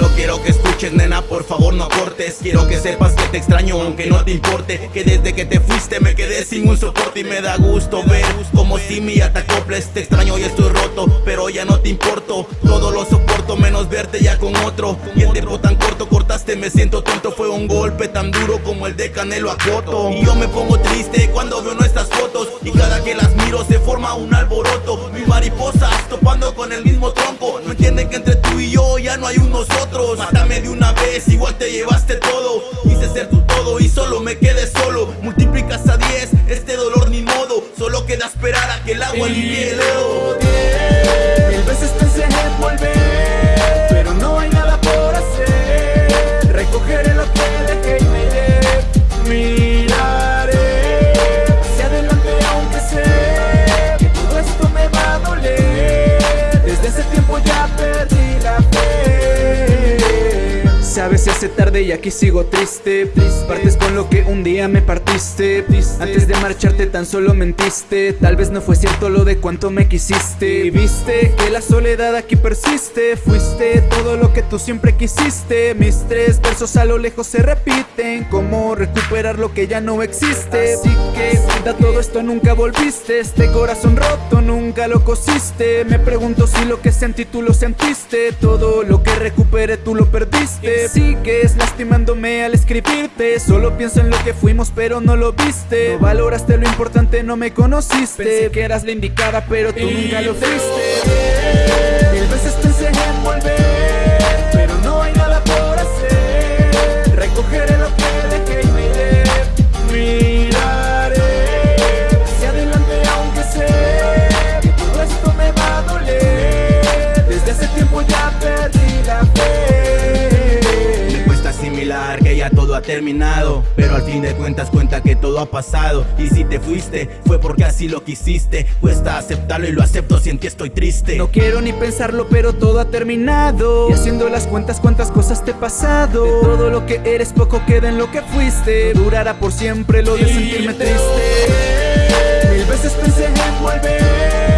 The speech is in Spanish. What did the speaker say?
Solo quiero que escuches nena, por favor no cortes Quiero que sepas que te extraño aunque no te importe. Que desde que te fuiste me quedé sin un soporte Y me da gusto ver como si me ya te extraño y estoy roto, pero ya no te importo. Todo lo soporto menos verte ya con otro. Y el tiempo tan corto cortaste me siento tonto. Fue un golpe tan duro como el de Canelo a Coto Y yo me pongo triste cuando veo nuestras fotos. Y cada que las miro se forma un alboroto. Mis mariposas topando con el mismo tronco. No entienden que entre no hay un nosotros Mátame de una vez, igual te llevaste todo. Quise ser tu todo y solo me quedé solo. Multiplicas a 10, este dolor ni modo. Solo queda esperar a que el agua limpie el lodo Sabes, se hace tarde y aquí sigo triste, Partes con lo que un día me partiste. Antes de marcharte tan solo mentiste. Tal vez no fue cierto lo de cuánto me quisiste. Y viste que la soledad aquí persiste. Fuiste todo lo que tú siempre quisiste. Mis tres versos a lo lejos se repiten. Cómo recuperar lo que ya no existe Así que da todo esto nunca volviste. Este corazón roto nunca lo cosiste. Me pregunto si lo que sentí tú lo sentiste. Todo lo que recuperé tú lo perdiste. Sigues lastimándome al escribirte. Solo pienso en lo que fuimos pero no lo viste. No valoraste lo importante, no me conociste. Pensé que eras la indicada pero tú nunca lo fuiste. Mil veces pensé en volver que ya todo ha terminado. Pero al fin de cuentas cuenta que todo ha pasado. Y si te fuiste fue porque así lo quisiste. Cuesta aceptarlo y lo acepto si en ti estoy triste. No quiero ni pensarlo pero todo ha terminado. Y haciendo las cuentas cuántas cosas te he pasado. De todo lo que eres poco queda en lo que fuiste. Durará por siempre lo de sentirme triste. Mil veces pensé en volver